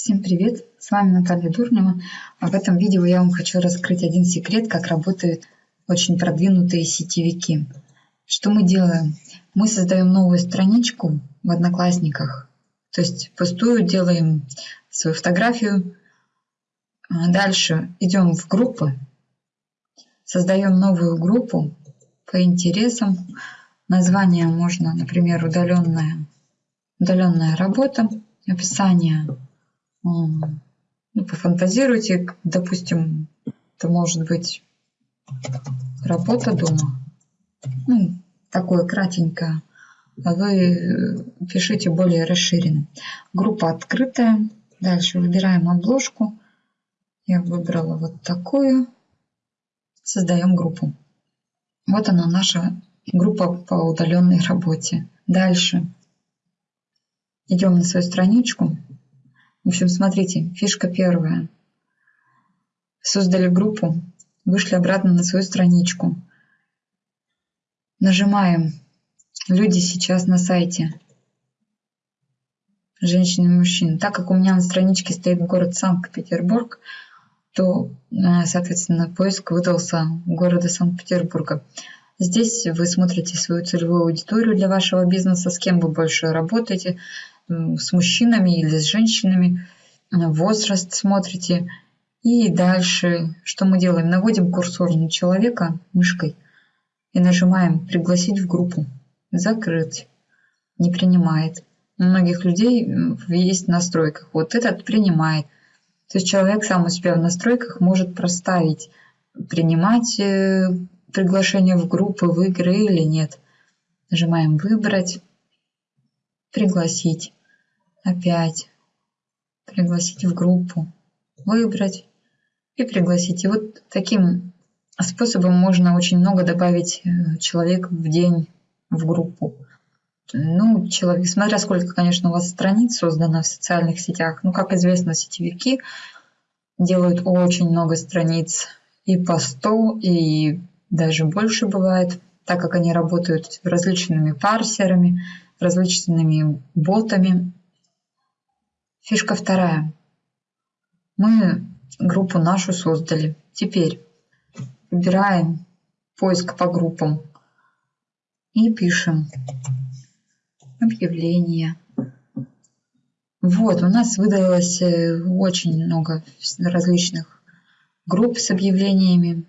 Всем привет! С вами Наталья Дурнева. А в этом видео я вам хочу раскрыть один секрет, как работают очень продвинутые сетевики. Что мы делаем? Мы создаем новую страничку в Одноклассниках. То есть пустую делаем свою фотографию. А дальше идем в группы. Создаем новую группу по интересам. Название можно, например, удаленная, удаленная работа. Описание ну, пофантазируйте, допустим, это может быть работа дома. Ну, такое кратенькое. А вы пишите более расширенно. Группа открытая. Дальше выбираем обложку. Я выбрала вот такую. Создаем группу. Вот она наша группа по удаленной работе. Дальше идем на свою страничку. В общем, смотрите, фишка первая. Создали группу, вышли обратно на свою страничку. Нажимаем «Люди сейчас на сайте». Женщины и мужчины. Так как у меня на страничке стоит город Санкт-Петербург, то, э, соответственно, поиск выдался города Санкт-Петербурга. Здесь вы смотрите свою целевую аудиторию для вашего бизнеса, с кем вы больше работаете, с мужчинами или с женщинами, возраст смотрите. И дальше что мы делаем? Наводим курсор на человека мышкой и нажимаем «Пригласить в группу». Закрыть. Не принимает. У многих людей есть в настройках. Вот этот принимает. То есть человек сам у себя в настройках может проставить, принимать э, приглашение в группы, в игры или нет. Нажимаем «Выбрать», «Пригласить» опять пригласить в группу, выбрать и пригласить. И вот таким способом можно очень много добавить э, человек в день в группу. Ну, человек, смотря сколько, конечно, у вас страниц создано в социальных сетях. Ну, как известно, сетевики делают очень много страниц и по 100, и даже больше бывает, так как они работают различными парсерами, различными ботами. Фишка вторая. Мы группу нашу создали. Теперь выбираем поиск по группам и пишем объявление. Вот, у нас выдалось э, очень много различных групп с объявлениями.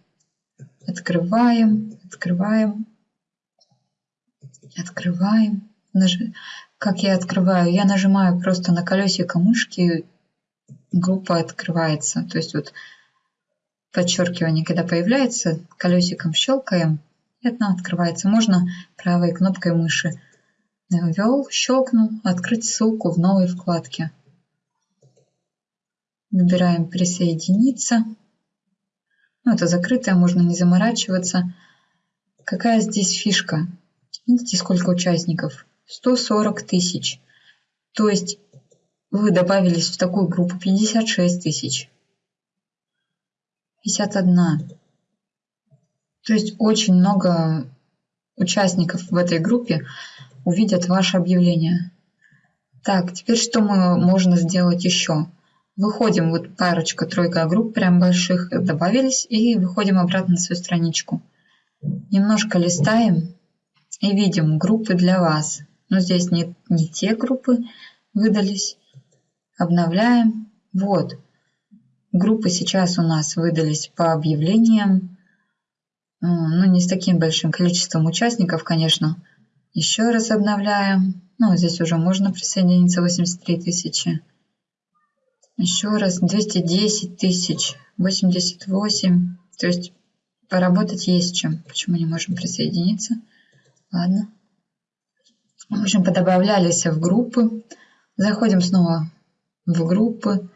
Открываем, открываем, открываем. Как я открываю? Я нажимаю просто на колесико мышки, группа открывается. То есть вот подчеркивание, когда появляется, колесиком щелкаем, и она открывается. Можно правой кнопкой мыши ввел, щелкнул, открыть ссылку в новой вкладке. Выбираем присоединиться. Ну, это закрытое, можно не заморачиваться. Какая здесь фишка? Видите, сколько участников? 140 тысяч. То есть вы добавились в такую группу 56 тысяч. 51. То есть очень много участников в этой группе увидят ваше объявление. Так, теперь что мы можно сделать еще? Выходим, вот парочка, тройка групп прям больших добавились и выходим обратно на свою страничку. Немножко листаем и видим группы для вас но здесь не, не те группы выдались. Обновляем. Вот. Группы сейчас у нас выдались по объявлениям. Ну, не с таким большим количеством участников, конечно. Еще раз обновляем. Ну, здесь уже можно присоединиться 83 тысячи. Еще раз 210 тысяч, 88. То есть поработать есть чем. Почему не можем присоединиться? Ладно. В общем, подобавлялись в группы. Заходим снова в группы.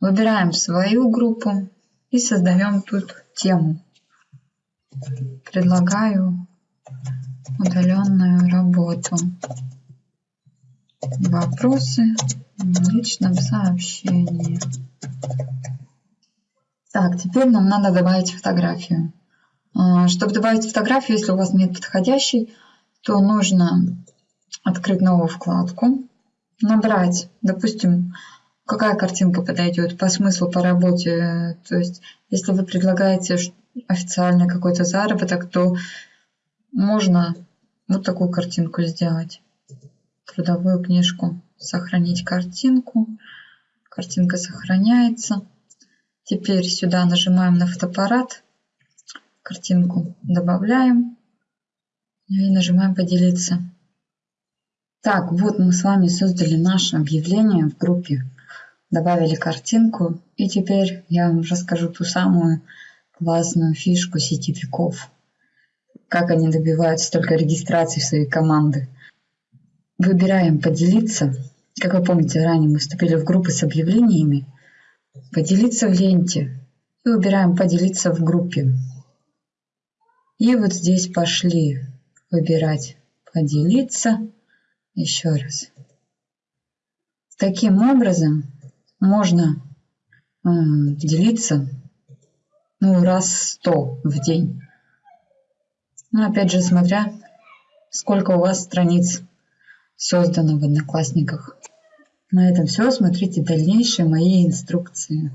Выбираем свою группу и создаем тут тему. Предлагаю удаленную работу. Вопросы в личном сообщении. Так, теперь нам надо добавить фотографию. А, чтобы добавить фотографию, если у вас нет подходящей, то нужно открыть новую вкладку, набрать, допустим, какая картинка подойдет по смыслу, по работе. То есть, если вы предлагаете официальный какой-то заработок, то можно вот такую картинку сделать. Трудовую книжку. Сохранить картинку. Картинка сохраняется. Теперь сюда нажимаем на фотоаппарат. Картинку добавляем. И нажимаем поделиться. Так, вот мы с вами создали наше объявление в группе. Добавили картинку. И теперь я вам расскажу ту самую классную фишку сетевиков. Как они добиваются только регистрации своей команды. Выбираем «Поделиться». Как вы помните, ранее мы вступили в группы с объявлениями. «Поделиться в ленте». И выбираем «Поделиться в группе». И вот здесь пошли выбирать «Поделиться». Еще раз. Таким образом можно э, делиться ну, раз сто в день. Ну, опять же, смотря сколько у вас страниц создано в Одноклассниках. На этом все. Смотрите дальнейшие мои инструкции.